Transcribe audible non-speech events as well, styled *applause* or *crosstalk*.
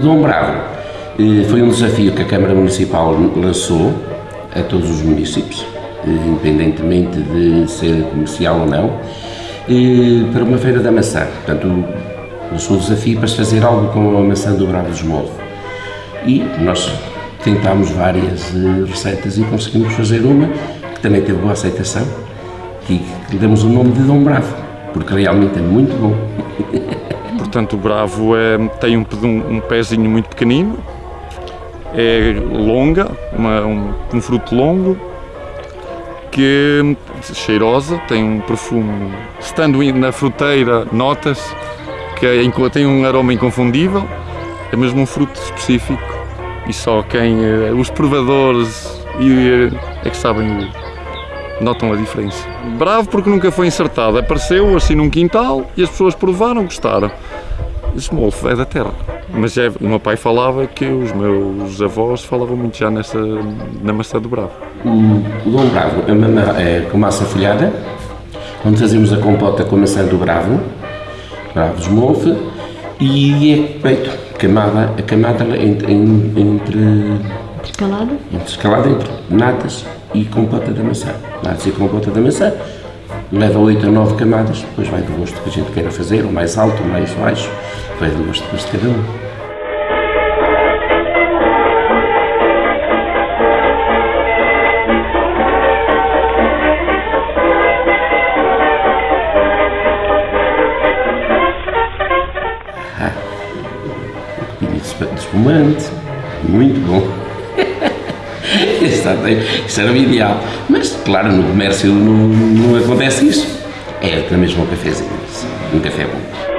Dom Bravo eh, foi um desafio que a Câmara Municipal lançou a todos os municípios, eh, independentemente de ser comercial ou não, eh, para uma feira da maçã. Portanto, lançou o desafio para se fazer algo com a maçã do Bravo dos Molde. E nós tentámos várias receitas e conseguimos fazer uma que também teve boa aceitação, que lhe demos o nome de Dom Bravo, porque realmente é muito bom. *laughs* Portanto, o bravo é, tem um, um, pezinho muito pequenino, é longa, uma, um, um, fruto longo, que cheirosa, tem um perfume. Estando na fruteira, notas que é, tem um aroma inconfundível, é mesmo um fruto específico e só quem, eh, os provadores é que sabem notam a diferença. Bravo porque nunca foi insertado, apareceu assim num quintal e as pessoas provaram, gostaram. Esse molfo é da terra. Mas é, o meu pai falava que os meus avós falavam muito já nessa, na maçã do Bravo. O, Dom Bravo é, é com massa folhada, onde fazemos a compota com a maçã do Bravo, Bravos Molfe, e é feito camada, a camada entre, entre Escalada? Escalada entre natas e compota da maçã. Natas e compota da maçã. Leva 8 a 9 camadas, depois vai do gosto que a gente queira fazer, o mais alto, o mais baixo, vai do gosto de cada um. Ah, um de espumante, muito bom. *laughs* *laughs* isso era o ideal. Mas, claro, no comércio não, não acontece isso. É na mesma um cafezinho, um café bom.